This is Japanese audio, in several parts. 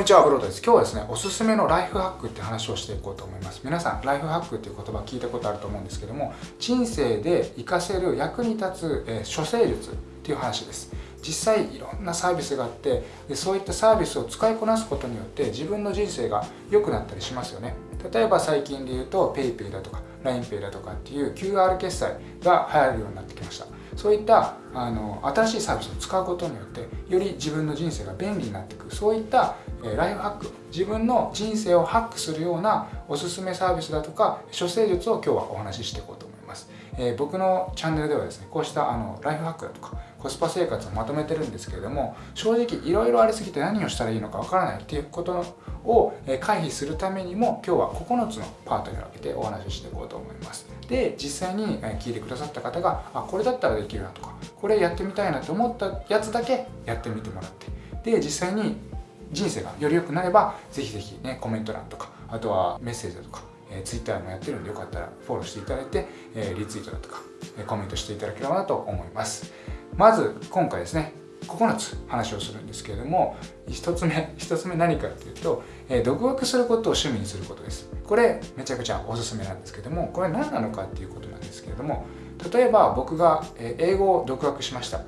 こんにちは、ブロードです。今日はですね、おすすめのライフハックって話をしていこうと思います。皆さん、ライフハックっていう言葉聞いたことあると思うんですけども、人生で活かせる役に立つ、えー、処世術っていう話です。実際いろんなサービスがあってでそういったサービスを使いこなすことによって自分の人生が良くなったりしますよね例えば最近で言うと PayPay だとか LINEPay だとかっていう QR 決済が流行るようになってきましたそういったあの新しいサービスを使うことによってより自分の人生が便利になっていくそういった、ライフハック自分の人生をハックするようなおすすめサービスだとか処世術を今日はお話ししていこうと思います、えー、僕のチャンネルではですねこうしたあのライフハックだとかコスパ生活をまとめてるんですけれども正直いろいろありすぎて何をしたらいいのかわからないっていうことを回避するためにも今日は9つのパートに分けてお話ししていこうと思います。で実際に聞いてくださった方があこれだったらできるなとかこれやってみたいなと思ったやつだけやってみてもらって。で実際に人生がより良くなればぜひぜひねコメント欄とかあとはメッセージだとかえ、Twitter もやってるんでよかったらフォローしていただいて、え、リツイートだとか、え、コメントしていただければなと思います。まず今回ですね9つ話をするんですけれども1つ目1つ目何かっていうと、えー、独学することを趣味にすることです。これめちゃくちゃおすすめなんですけどもこれ何なのかっていうことなんですけれども例えば僕が英語を独学しました、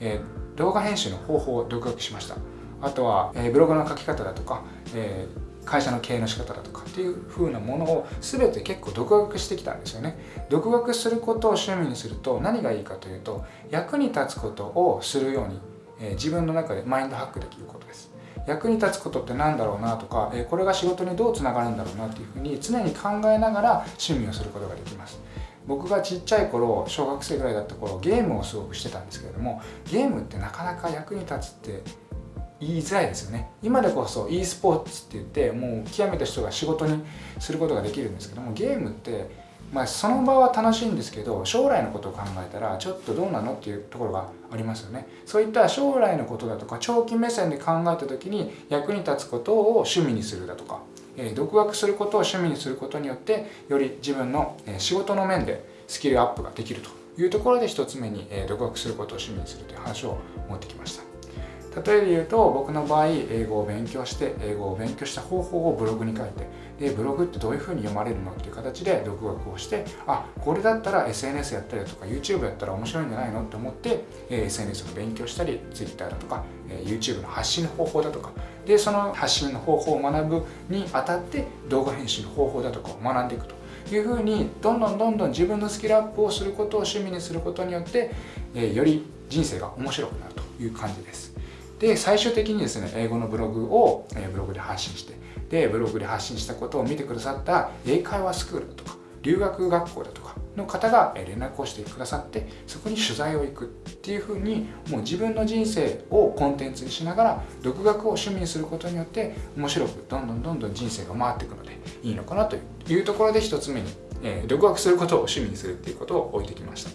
えー、動画編集の方法を独学しました。あとは、えー、ブログの書き方だとか、えー会社の経営の仕方だとかっていう風なものを全て結構独学してきたんですよね。独学することを趣味にすると何がいいかというと役に立つことをするように、えー、自分の中でマインドハックできることです。役に立つことって何だろうなとか、えー、これが仕事にどうつながるんだろうなっていうふうに常に考えながら趣味をすることができます。僕がちっちゃい頃小学生ぐらいだった頃ゲームをすごくしてたんですけれどもゲームってなかなか役に立つって言いづらいですよね。今でこそ e スポーツって言ってもう極めた人が仕事にすることができるんですけどもゲームってまあ、その場は楽しいんですけど将来のことを考えたらちょっとどうなのっていうところがありますよね。そういった将来のことだとか長期目線で考えた時に役に立つことを趣味にするだとか、えー、独学することを趣味にすることによってより自分の仕事の面でスキルアップができるというところで一つ目に独学することを趣味にするという話を持ってきました。例えで言うと僕の場合英語を勉強して英語を勉強した方法をブログに書いてでブログってどういうふうに読まれるのっていう形で独学をしてあこれだったら SNS やったりとか YouTube やったら面白いんじゃないの？って思って、え SNS の勉強したり Twitter だとか、え YouTube の発信の方法だとか。でその発信の方法を学ぶにあたって動画編集の方法だとかを学んでいくと。いうふうにどんどんどんどん自分のスキルアップをすることを趣味にすることによって、えより人生が面白くなるという感じです。で最終的にですね英語のブログを、えブログで発信してでブログで発信したことを見てくださった英会話スクールだとか留学学校だとかの方が連絡をしてくださってそこに取材を行くっていうふうにもう自分の人生をコンテンツにしながら独学を趣味にすることによって面白くどんどんどんどん人生が回っていくのでいいのかなというところで1つ目に、えー、独学することを趣味にするっていうことを置いてきました。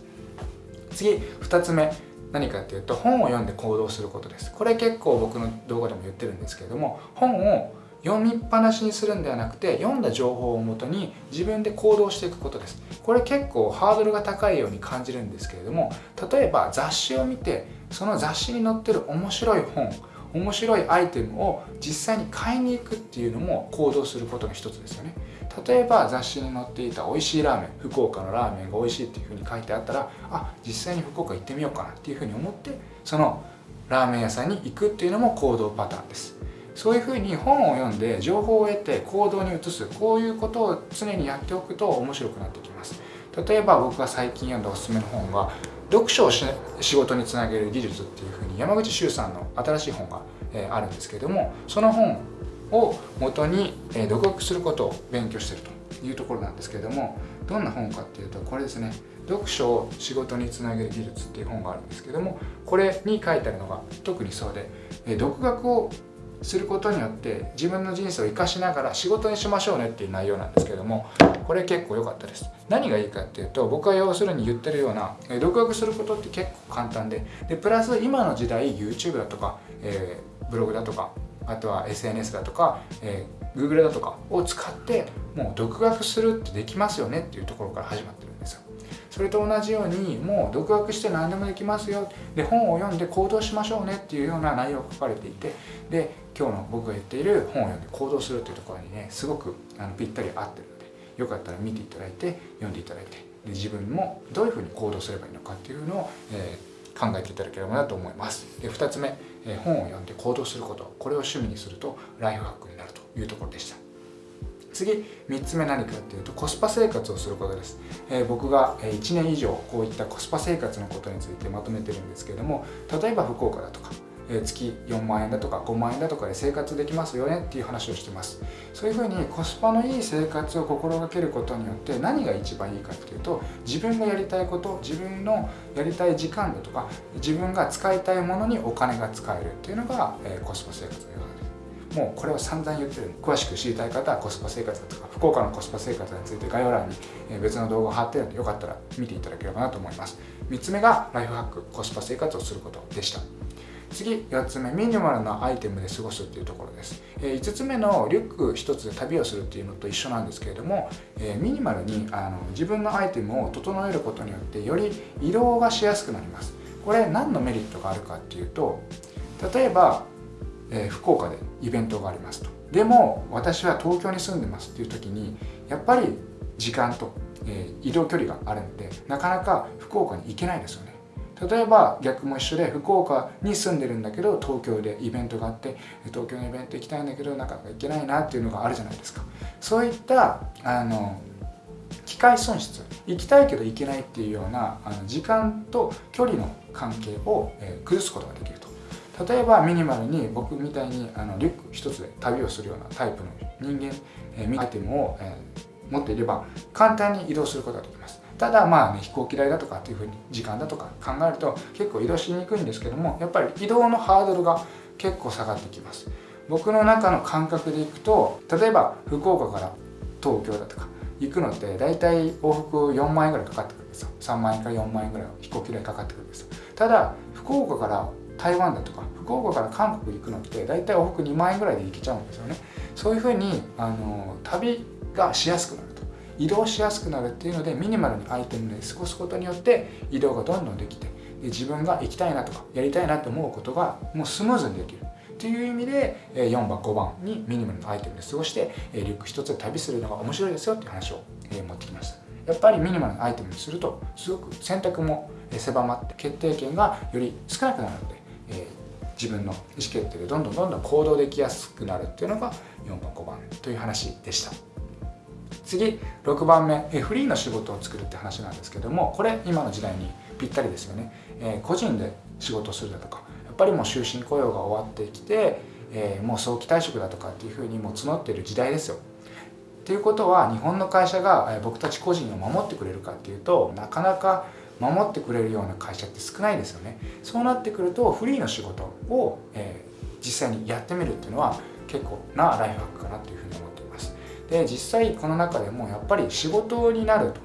次2つ目。何かっていうと本を読んで行動することです。これ結構僕の動画でも言ってるんですけれども本を読みっぱなしにするんではなくて読んだ情報をもとに自分で行動していくことです。これ結構ハードルが高いように感じるんですけれども例えば雑誌を見てその雑誌に載ってる面白い本面白いアイテムを実際に買いに行くっていうのも行動することの一つですよね。例えば雑誌に載っていた美味しいラーメン福岡のラーメンが美味しいっていうふうに書いてあったらあ実際に福岡行ってみようかなっていうふうに思ってそのラーメン屋さんに行くっていうのも行動パターンです。そういうふうに本を読んで情報を得て行動に移すこういうことを常にやっておくと面白くなってきます。例えば僕が最近読んだおすすめの本が読書を仕事につなげる技術っていうふうに山口周さんの新しい本があるんですけれどもその本を元に独学することを勉強してるというところなんですけれどもどんな本かっていうとこれですね。読書を仕事につなげる技術っていう本があるんですけどもこれに書いてあるのが特にそうで独学をすることによって自分の人生を生かしながら仕事にしましょうねっていう内容なんですけどもこれ結構良かったです。何がいいかっていうと僕は要するに言ってるような独学することって結構簡単ででプラス今の時代 YouTube だとか、えー、ブログだとかあとは SNS だとか、えー、Google だとかを使ってもう独学するってできますよねっていうところから始まってるんですよ。それと同じようにもう独学して何でもできますよ。で本を読んで行動しましょうねっていうような内容が書かれていてで今日の僕が言っている本を読んで行動するというところにねすごくあのぴったり合ってるのでよかったら見ていただいて読んでいただいてで自分もどういうふうに行動すればいいのかっていうのを、えー、考えていただければなと思います。で2つ目、え、本を読んで行動すること。これを趣味にするとライフハックになるというところでした。次3つ目何かっていうとコスパ生活をすることです、えー、僕が1年以上こういったコスパ生活のことについてまとめてるんですけれども例えば福岡だとか月4万円だとか5万円だとかで生活できますよねっていう話をしてます。そういうふうにコスパのいい生活を心がけることによって何が一番いいかっていうと自分がやりたいこと自分のやりたい時間だとか自分が使いたいものにお金が使えるっていうのが、えコスパ生活のようですもうこれは散々言ってる。詳しく知りたい方はコスパ生活だとか福岡のコスパ生活について概要欄に別の動画を貼ってるのでよかったら見ていただければなと思います。3つ目がライフハックコスパ生活をすることでした。次4つ目ミニマルなアイテムで過ごすっていうところです、え5つ目のリュック1つで旅をするっていうのと一緒なんですけれども、えミニマルにあの自分のアイテムを整えることによってより移動がしやすくなります。これ何のメリットがあるかっていうと例えばえー、福岡でイベントがありますと。でも私は東京に住んでますっていう時にやっぱり時間と、えー、移動距離があるのでなかなか福岡に行けないですよね。例えば逆も一緒で福岡に住んでるんだけど東京でイベントがあって東京のイベント行きたいんだけどなかなか行けないなっていうのがあるじゃないですか。そういったあの機械損失行きたいけど行けないっていうようなあの時間と距離の関係を、えー、崩すことができると。例えばミニマルに僕みたいにあのリュック一つで旅をするようなタイプの人間、えー、アイテムを、えー、持っていれば簡単に移動することができます。ただまあね飛行機代だとかっていうふうに時間だとか考えると結構移動しにくいんですけどもやっぱり移動のハードルが結構下がってきます。僕の中の感覚でいくと例えば福岡から東京だとか行くのって大体往復4万円ぐらいかかってくるんですよ。3万円から4万円ぐらい飛行機代かかってくるんですただ福岡から台湾だとか福岡から韓国行くのって大体往復2万円ぐらいで行けちゃうんですよね。そういうふうにあの旅がしやすくなる。移動しやすくなるっていうのでミニマルにアイテムで過ごすことによって移動がどんどんできてで自分が行きたいなとかやりたいなと思うことがもうスムーズにできる。っていう意味で4番5番にミニマルのアイテムで過ごしてリュック1つで旅するのが面白いですよっていう話を持ってきました。やっぱりミニマルのアイテムにするとすごく選択も狭まって決定権がより少なくなるのでえ、自分の意思決定でどんどんどんどん行動できやすくなるっていうのが4番5番という話でした。次6番目、えフリーの仕事を作るって話なんですけどもこれ今の時代にぴったりですよね、えー、個人で仕事するだとかやっぱりもう終身雇用が終わってきて、えー、もう早期退職だとかっていうふうにもう募っている時代ですよ。っていうことは日本の会社が僕たち個人を守ってくれるかっていうとなかなか守ってくれるような会社って少ないですよね。そうなってくるとフリーの仕事を、えー、実際にやってみるっていうのは結構なライフハックかなというふうに思います。で実際この中でもやっぱり仕事になると。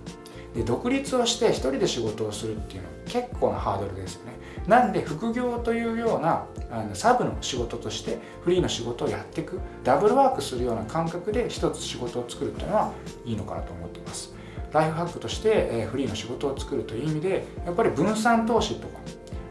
で独立をして一人で仕事をするっていうのは結構なハードルですよね。なんで副業というようなあのサブの仕事としてフリーの仕事をやっていくダブルワークするような感覚で一つ仕事を作るっていうのはいいのかなと思っています。ライフハックとして、えフリーの仕事を作るという意味でやっぱり分散投資とか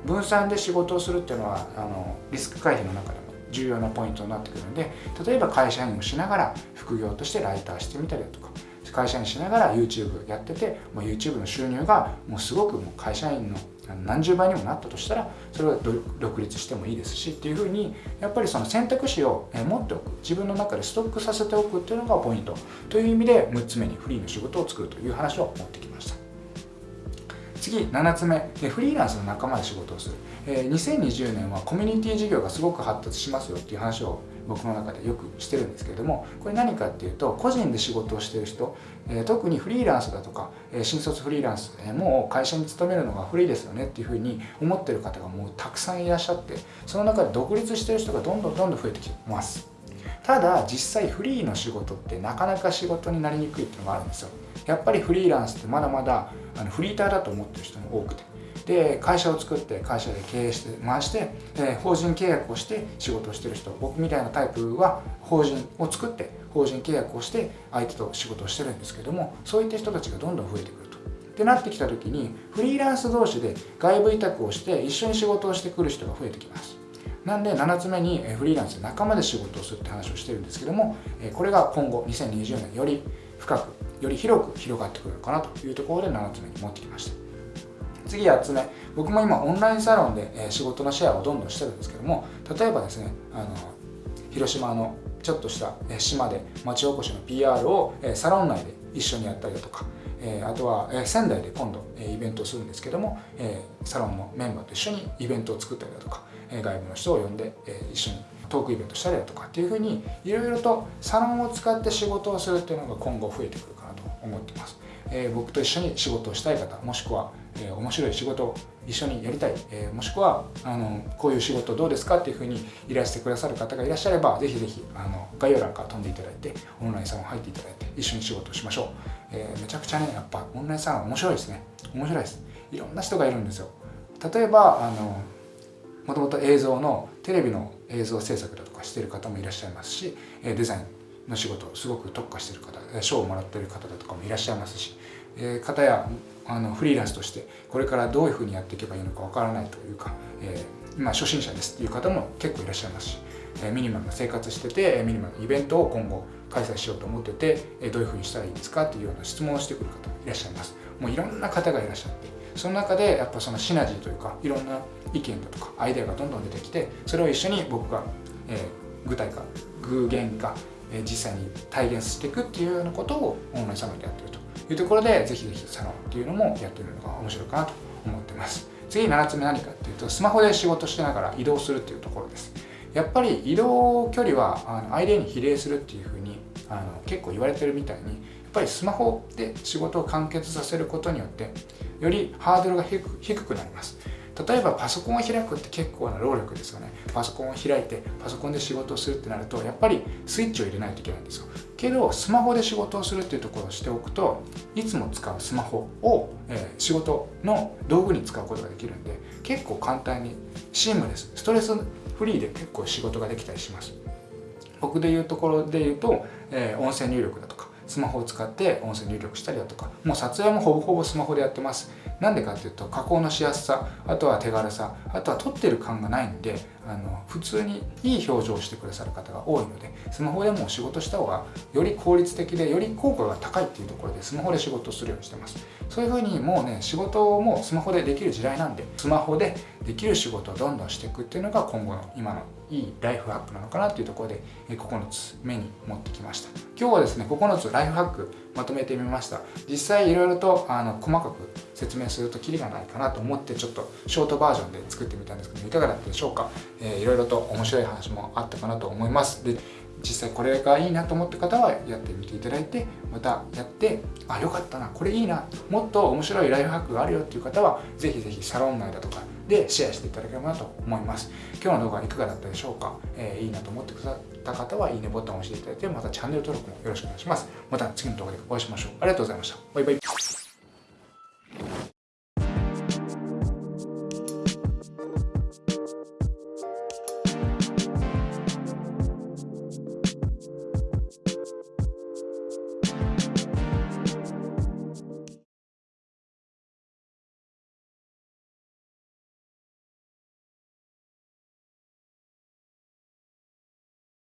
分散で仕事をするっていうのはあのリスク回避の中で重要なポイントになってくるので例えば会社員をしながら副業としてライターしてみたりだとか会社員しながら YouTube やっててもう YouTube の収入がもうすごくもう会社員の何十倍にもなったとしたらそれは独立してもいいですしっていうふうにやっぱりその選択肢を持っておく自分の中でストックさせておくっていうのがポイントという意味で6つ目にフリーの仕事を作るという話を持ってきました。次7つ目。フリーランスの仲間で仕事をする。え2020年はコミュニティ事業がすごく発達しますよっていう話を僕の中でよくしてるんですけれどもこれ何かっていうと個人で仕事をしてる人、え特にフリーランスだとか、え新卒フリーランス、えもう会社に勤めるのがフリーですよねっていうふうに思ってる方がもうたくさんいらっしゃってその中で独立してる人がどんどんどんどん増えてきてます。ただ実際フリーの仕事ってなかなか仕事になりにくいっていうのがあるんですよ。やっぱりフリーランスってまだまだあのフリーターだと思ってる人も多くて。で会社を作って会社で経営して回して、え法人契約をして仕事をしてる人僕みたいなタイプは法人を作って法人契約をして相手と仕事をしてるんですけどもそういった人たちがどんどん増えてくると。ってなってきた時にフリーランス同士で外部委託をして一緒に仕事をしてくる人が増えてきます。なんで7つ目にフリーランスで仲間で仕事をするって話をしてるんですけどもこれが今後2020年より深くより広く広がってくるのかなというところで7つ目に持ってきました次8つ目僕も今オンラインサロンで仕事のシェアをどんどんしてるんですけども例えばですねあの広島のちょっとした島で町おこしの PR をサロン内で一緒にやったりだとかあとは仙台で今度イベントをするんですけどもサロンのメンバーと一緒にイベントを作ったりだとか外部の人を呼んで一緒にトークイベントしたりだとかっていうふうにいろいろとサロンを使って仕事をするっていうのが今後増えてくるかなと思ってます、僕と一緒に仕事をしたい方もしくは、え面白い仕事を一緒にやりたい、えもしくはあのこういう仕事どうですかっていうふうにいらしてくださる方がいらっしゃればぜひぜひあの概要欄から飛んでいただいてオンラインサロン入っていただいて一緒に仕事をしましょう、えめちゃくちゃねやっぱオンラインサロン面白いですね。面白いです。いろんな人がいるんですよ。例えばあのもともと映像のテレビの映像制作だとかしてる方もいらっしゃいますしデザインの仕事すごく特化してる方賞をもらってる方だとかもいらっしゃいますし方やあのフリーランスとしてこれからどういうふうにやっていけばいいのかわからないというか、えー、今初心者ですっていう方も結構いらっしゃいますしえミニマムな生活しててミニマムなイベントを今後開催しようと思っててえどういうふうにしたらいいですかっていうような質問をしてくる方いらっしゃいます。もういろんな方がいらっしゃってその中でやっぱそのシナジーというかいろんな意見だとかアイデアがどんどん出てきてそれを一緒に僕が、えー、具体化具現化、えー、実際に体現していくっていうようなことをオンラインサロンでやってると。いうところでぜひぜひサロンっていうのもやってるのが面白いかなと思ってます。次7つ目何かっていうとスマホで仕事しながら移動するっていうところです。やっぱり移動距離はあの相手に比例するっていうふうにあの結構言われてるみたいにやっぱりスマホで仕事を完結させることによってよりハードルが低くなります。例えばパソコンを開くって結構な労力ですよね。パソコンを開いてパソコンで仕事をするってなるとやっぱりスイッチを入れないといけないんですよ。けどスマホで仕事をするっていうところをしておくといつも使うスマホを、え、仕事の道具に使うことができるんで結構簡単にシームレスストレスフリーで結構仕事ができたりします。僕でいうところで言うと、え、音声入力だとかスマホを使って音声入力したりだとかもう撮影もほぼほぼスマホでやってます。なんでかっていうと加工のしやすさあとは手軽さあとは撮ってる感がないんであの普通にいい表情をしてくださる方が多いのでスマホでも仕事した方がより効率的でより効果が高いっていうところでスマホで仕事をするようにしてます。そういうふうにもうね仕事もスマホでできる時代なんでスマホでできる仕事をどんどんしていくっていうのが今後の今のいいライフハックなのかなっていうところで9つ目に持ってきました。今日はですね9つライフハックまとめてみました。実際いろいろとあの細かく説明するとキリがないかなと思ってちょっとショートバージョンで作ってみたんですけどいかがだったでしょうか、えー、いろいろと面白い話もあったかなと思います。で実際これがいいなと思った方はやってみていただいてまたやってあよかったなこれいいなもっと面白いライフハックがあるよっていう方はぜひぜひサロン内だとかでシェアしていただければなと思います。今日の動画はいかがだったでしょうか、えー、いいなと思ってくださった方はいいねボタンを押していただいてまたチャンネル登録もよろしくお願いします。また次の動画でお会いしましょう。ありがとうございました。バイバイ。